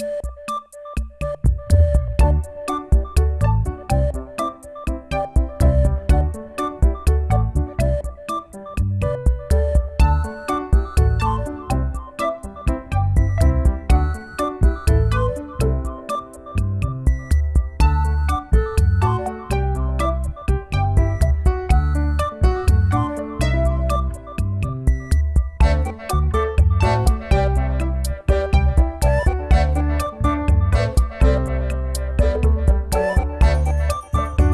you